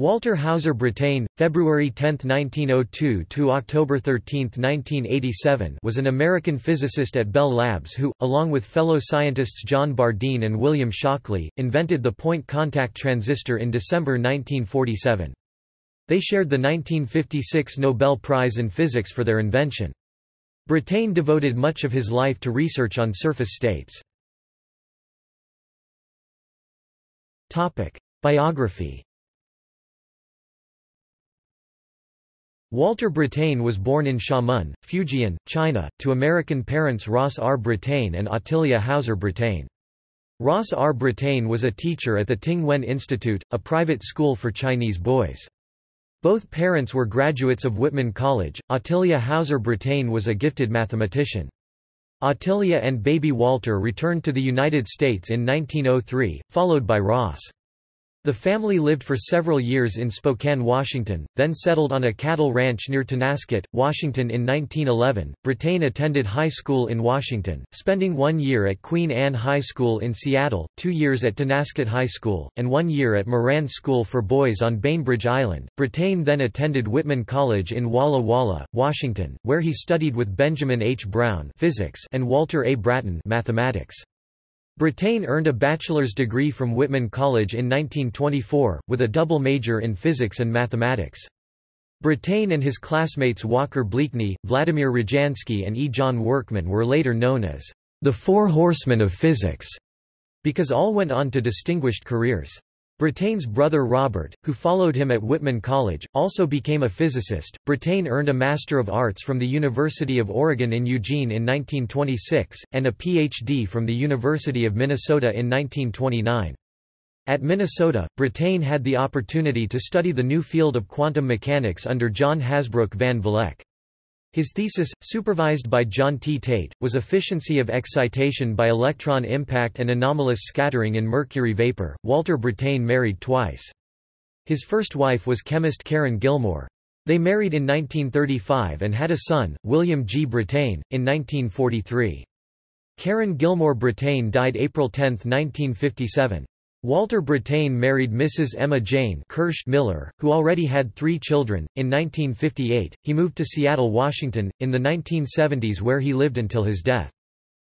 Walter Hauser Brattain, February 10, 1902 to October 13, 1987, was an American physicist at Bell Labs who, along with fellow scientists John Bardeen and William Shockley, invented the point contact transistor in December 1947. They shared the 1956 Nobel Prize in Physics for their invention. Brattain devoted much of his life to research on surface states. Topic: Biography Walter Brattain was born in Xiamen, Fujian, China, to American parents Ross R. Brattain and Ottilia Hauser Brattain. Ross R. Brattain was a teacher at the Ting Wen Institute, a private school for Chinese boys. Both parents were graduates of Whitman College. Ottilia Hauser Brattain was a gifted mathematician. Ottilia and baby Walter returned to the United States in 1903, followed by Ross. The family lived for several years in Spokane, Washington, then settled on a cattle ranch near Tonasket, Washington in 1911. Brattain attended high school in Washington, spending one year at Queen Anne High School in Seattle, two years at Tonasket High School, and one year at Moran School for Boys on Bainbridge Island. Brattain then attended Whitman College in Walla Walla, Washington, where he studied with Benjamin H. Brown physics and Walter A. Bratton mathematics. Brattain earned a bachelor's degree from Whitman College in 1924, with a double major in physics and mathematics. Brattain and his classmates Walker Bleakney, Vladimir Rojansky and E. John Workman were later known as the Four Horsemen of Physics, because all went on to distinguished careers. Brattain's brother Robert, who followed him at Whitman College, also became a physicist. Brattain earned a Master of Arts from the University of Oregon in Eugene in 1926, and a Ph.D. from the University of Minnesota in 1929. At Minnesota, Brattain had the opportunity to study the new field of quantum mechanics under John Hasbrouck van Vleck. His thesis, supervised by John T. Tate, was efficiency of excitation by electron impact and anomalous scattering in mercury vapor. Walter Brattain married twice. His first wife was chemist Keren Gilmore. They married in 1935 and had a son, William G. Brattain, in 1943. Keren Gilmore Brattain died April 10, 1957. Walter Brattain married Mrs. Emma Jane Kirsch Miller, who already had three children. In 1958, he moved to Seattle, Washington, in the 1970s where he lived until his death.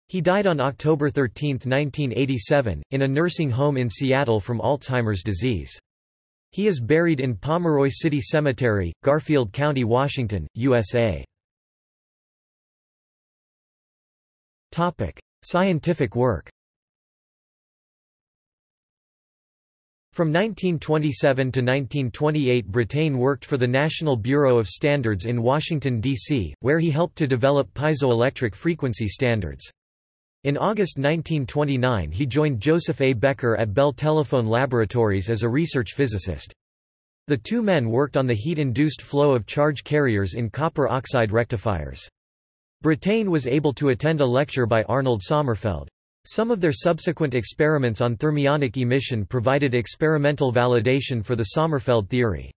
He died on October 13, 1987, in a nursing home in Seattle from Alzheimer's disease. He is buried in Pomeroy City Cemetery, Garfield County, Washington, USA. Scientific work From 1927 to 1928 Brattain worked for the National Bureau of Standards in Washington, D.C., where he helped to develop piezoelectric frequency standards. In August 1929 he joined Joseph A. Becker at Bell Telephone Laboratories as a research physicist. The two men worked on the heat-induced flow of charge carriers in copper oxide rectifiers. Brattain was able to attend a lecture by Arnold Sommerfeld. Some of their subsequent experiments on thermionic emission provided experimental validation for the Sommerfeld theory.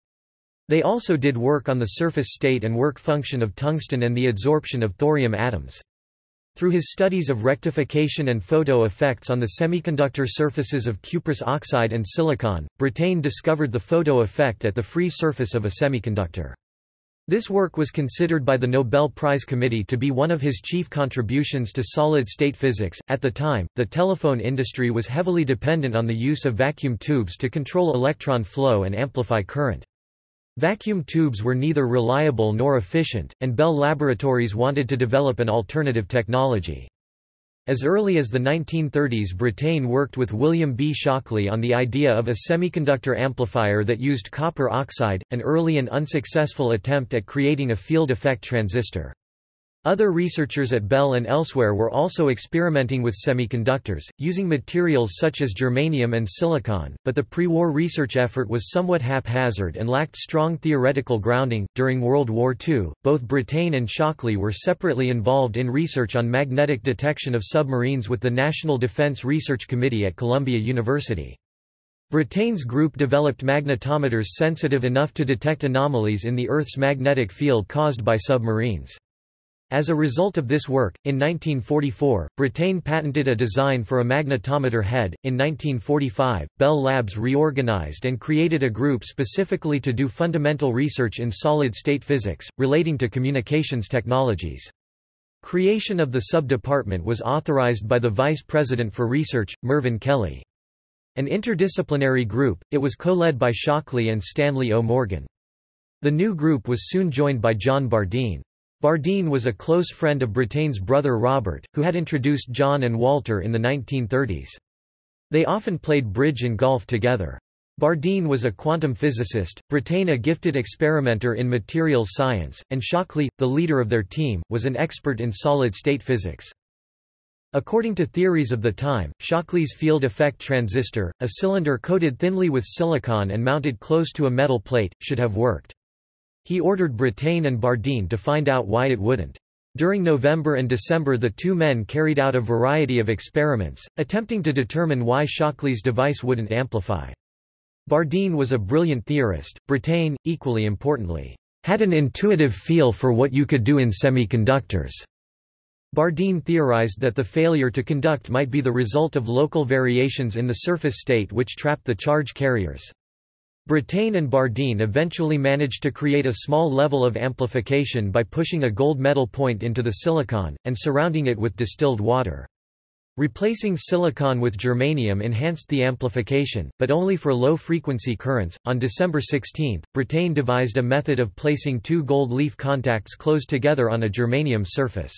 They also did work on the surface state and work function of tungsten and the adsorption of thorium atoms. Through his studies of rectification and photo effects on the semiconductor surfaces of cuprous oxide and silicon, Brattain discovered the photo effect at the free surface of a semiconductor. This work was considered by the Nobel Prize Committee to be one of his chief contributions to solid-state physics. At the time, the telephone industry was heavily dependent on the use of vacuum tubes to control electron flow and amplify current. Vacuum tubes were neither reliable nor efficient, and Bell Laboratories wanted to develop an alternative technology. As early as the 1930s Brattain worked with William B. Shockley on the idea of a semiconductor amplifier that used copper oxide, an early and unsuccessful attempt at creating a field effect transistor. Other researchers at Bell and elsewhere were also experimenting with semiconductors, using materials such as germanium and silicon, but the pre-war research effort was somewhat haphazard and lacked strong theoretical grounding. During World War II, both Brattain and Shockley were separately involved in research on magnetic detection of submarines with the National Defense Research Committee at Columbia University. Brattain's group developed magnetometers sensitive enough to detect anomalies in the Earth's magnetic field caused by submarines. As a result of this work, in 1944, Brattain patented a design for a magnetometer head. In 1945, Bell Labs reorganized and created a group specifically to do fundamental research in solid state physics, relating to communications technologies. Creation of the sub-department was authorized by the Vice President for Research, Mervyn Kelly. An interdisciplinary group, it was co-led by Shockley and Stanley O. Morgan. The new group was soon joined by John Bardeen. Bardeen was a close friend of Brattain's brother Robert, who had introduced John and Walter in the 1930s. They often played bridge and golf together. Bardeen was a quantum physicist, Brattain a gifted experimenter in materials science, and Shockley, the leader of their team, was an expert in solid-state physics. According to theories of the time, Shockley's field effect transistor, a cylinder coated thinly with silicon and mounted close to a metal plate, should have worked. He ordered Brattain and Bardeen to find out why it wouldn't. During November and December the two men carried out a variety of experiments, attempting to determine why Shockley's device wouldn't amplify. Bardeen was a brilliant theorist, Brattain, equally importantly, had an intuitive feel for what you could do in semiconductors. Bardeen theorized that the failure to conduct might be the result of local variations in the surface state which trapped the charge carriers. Brattain and Bardeen eventually managed to create a small level of amplification by pushing a gold metal point into the silicon, and surrounding it with distilled water. Replacing silicon with germanium enhanced the amplification, but only for low-frequency currents. On December 16, Brattain devised a method of placing two gold leaf contacts close together on a germanium surface.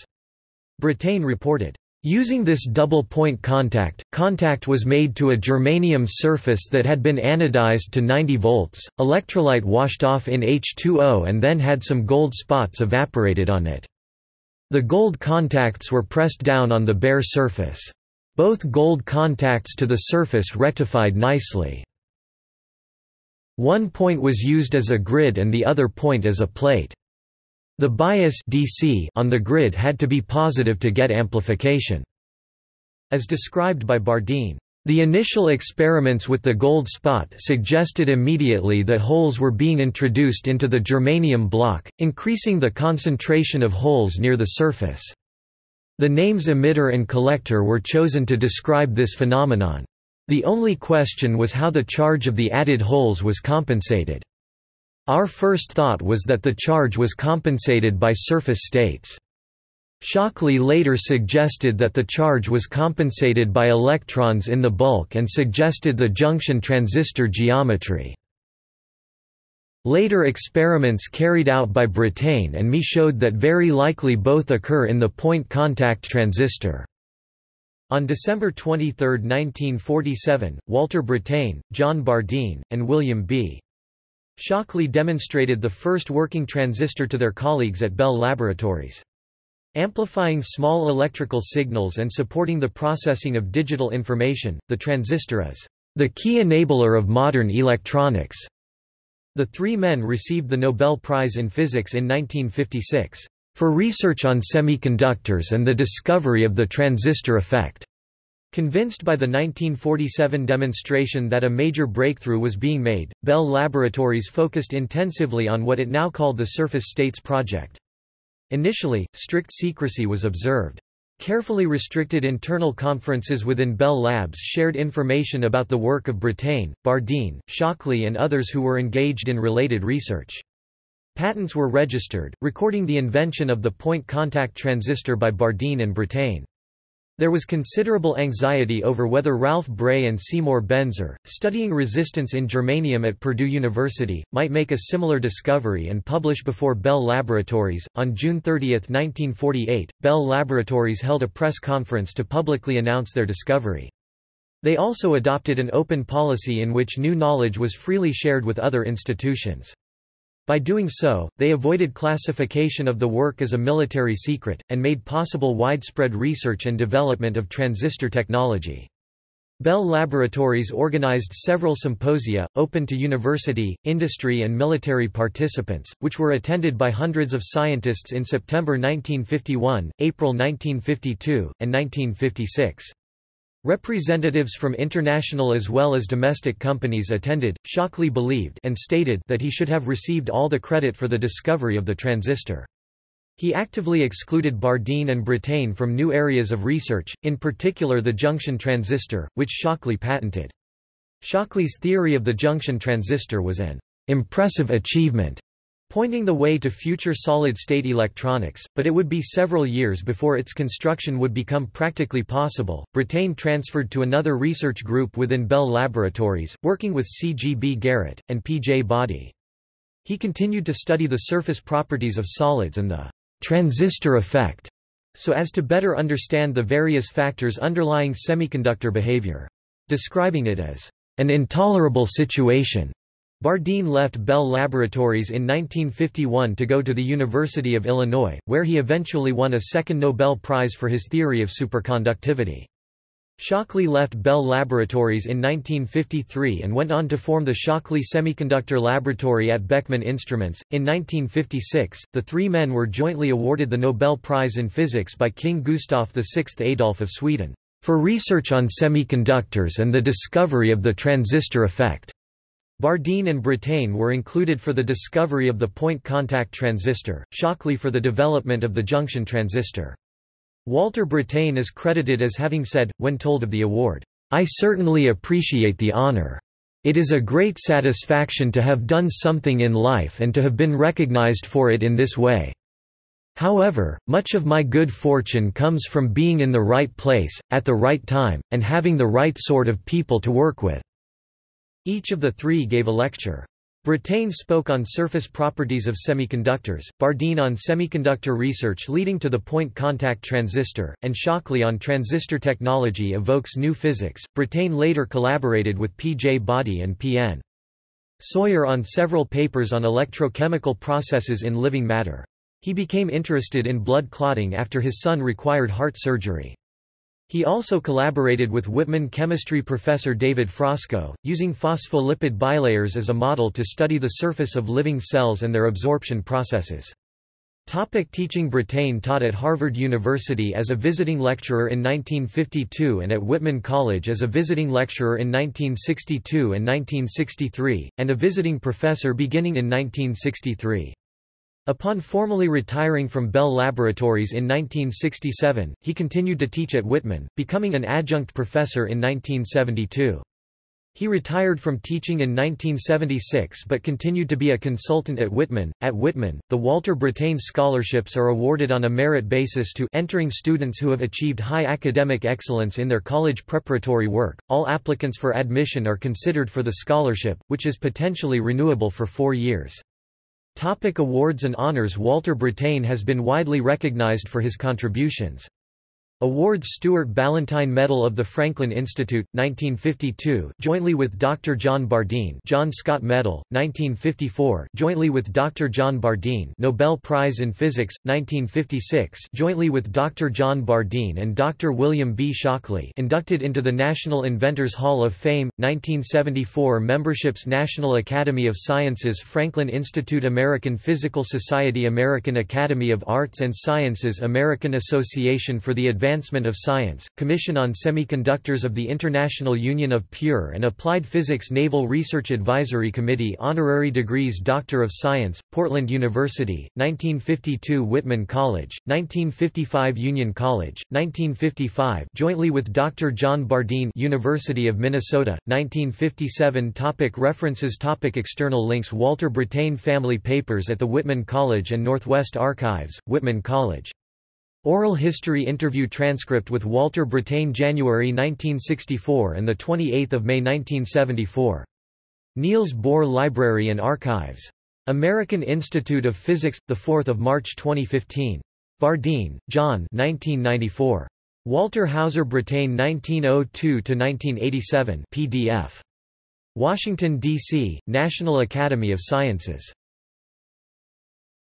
Brattain reported, Using this double-point contact, contact was made to a germanium surface that had been anodized to 90 volts, electrolyte washed off in H2O and then had some gold spots evaporated on it. The gold contacts were pressed down on the bare surface. Both gold contacts to the surface rectified nicely. One point was used as a grid and the other point as a plate. The bias DC on the grid had to be positive to get amplification. As described by Bardeen, the initial experiments with the gold spot suggested immediately that holes were being introduced into the germanium block, increasing the concentration of holes near the surface. The names emitter and collector were chosen to describe this phenomenon. The only question was how the charge of the added holes was compensated. Our first thought was that the charge was compensated by surface states. Shockley later suggested that the charge was compensated by electrons in the bulk and suggested the junction transistor geometry. Later experiments carried out by Brattain and me showed that very likely both occur in the point contact transistor. On December 23, 1947, Walter Brattain, John Bardeen, and William B. Shockley demonstrated the first working transistor to their colleagues at Bell Laboratories. Amplifying small electrical signals and supporting the processing of digital information, the transistor is the key enabler of modern electronics. The three men received the Nobel Prize in Physics in 1956 for research on semiconductors and the discovery of the transistor effect. Convinced by the 1947 demonstration that a major breakthrough was being made, Bell Laboratories focused intensively on what it now called the Surface States Project. Initially, strict secrecy was observed. Carefully restricted internal conferences within Bell Labs shared information about the work of Brattain, Bardeen, Shockley and others who were engaged in related research. Patents were registered, recording the invention of the point contact transistor by Bardeen and Brattain. There was considerable anxiety over whether Ralph Bray and Seymour Benzer, studying resistance in germanium at Purdue University, might make a similar discovery and publish before Bell Laboratories. On June 30, 1948, Bell Laboratories held a press conference to publicly announce their discovery. They also adopted an open policy in which new knowledge was freely shared with other institutions. By doing so, they avoided classification of the work as a military secret, and made possible widespread research and development of transistor technology. Bell Laboratories organized several symposia, open to university, industry and military participants, which were attended by hundreds of scientists in September 1951, April 1952, and 1956. Representatives from international as well as domestic companies attended. Shockley believed and stated that he should have received all the credit for the discovery of the transistor. He actively excluded Bardeen and Brattain from new areas of research, in particular the junction transistor, which Shockley patented. Shockley's theory of the junction transistor was an impressive achievement, pointing the way to future solid-state electronics, but it would be several years before its construction would become practically possible. Brattain transferred to another research group within Bell Laboratories, working with C. G. B. Garrett, and P. J. Boddy. He continued to study the surface properties of solids and the transistor effect, so as to better understand the various factors underlying semiconductor behavior. Describing it as an intolerable situation, Bardeen left Bell Laboratories in 1951 to go to the University of Illinois, where he eventually won a second Nobel Prize for his theory of superconductivity. Shockley left Bell Laboratories in 1953 and went on to form the Shockley Semiconductor Laboratory at Beckman Instruments. In 1956, the three men were jointly awarded the Nobel Prize in Physics by King Gustav VI Adolf of Sweden, for research on semiconductors and the discovery of the transistor effect. Bardeen and Brattain were included for the discovery of the point contact transistor, Shockley for the development of the junction transistor. Walter Brattain is credited as having said, when told of the award, I certainly appreciate the honor. It is a great satisfaction to have done something in life and to have been recognized for it in this way. However, much of my good fortune comes from being in the right place, at the right time, and having the right sort of people to work with." Each of the three gave a lecture. Brattain spoke on surface properties of semiconductors, Bardeen on semiconductor research leading to the point contact transistor, and Shockley on transistor technology evokes new physics. Brattain later collaborated with P. J. Boddy and P. N. Sawyer on several papers on electrochemical processes in living matter. He became interested in blood clotting after his son required heart surgery. He also collaborated with Whitman chemistry professor David Frasco, using phospholipid bilayers as a model to study the surface of living cells and their absorption processes. Topic teaching Brattain taught at Harvard University as a visiting lecturer in 1952 and at Whitman College as a visiting lecturer in 1962 and 1963, and a visiting professor beginning in 1963. Upon formally retiring from Bell Laboratories in 1967, he continued to teach at Whitman, becoming an adjunct professor in 1972. He retired from teaching in 1976 but continued to be a consultant at Whitman. At Whitman, the Walter Brattain scholarships are awarded on a merit basis to entering students who have achieved high academic excellence in their college preparatory work. All applicants for admission are considered for the scholarship, which is potentially renewable for four years. Topic awards and honors Walter Brattain has been widely recognized for his contributions. Awards Stuart Ballantine Medal of the Franklin Institute, 1952 jointly with Dr. John Bardeen John Scott Medal, 1954 jointly with Dr. John Bardeen Nobel Prize in Physics, 1956 jointly with Dr. John Bardeen and Dr. William B. Shockley inducted into the National Inventors Hall of Fame, 1974 Memberships National Academy of Sciences Franklin Institute American Physical Society American Academy of Arts and Sciences American Association for the Advancement Advancement of Science, Commission on Semiconductors of the International Union of Pure and Applied Physics Naval Research Advisory Committee Honorary degrees Doctor of Science, Portland University, 1952 Whitman College, 1955 Union College, 1955 jointly with Dr. John Bardeen University of Minnesota, 1957 topic References topic External links Walter Brattain Family Papers at the Whitman College and Northwest Archives, Whitman College Oral history interview transcript with Walter Brattain January 1964 and 28 May 1974. Niels Bohr Library and Archives. American Institute of Physics, 4 March 2015. Bardeen, John 1994. Walter Hauser Brattain 1902–1987 PDF. Washington, D.C., National Academy of Sciences.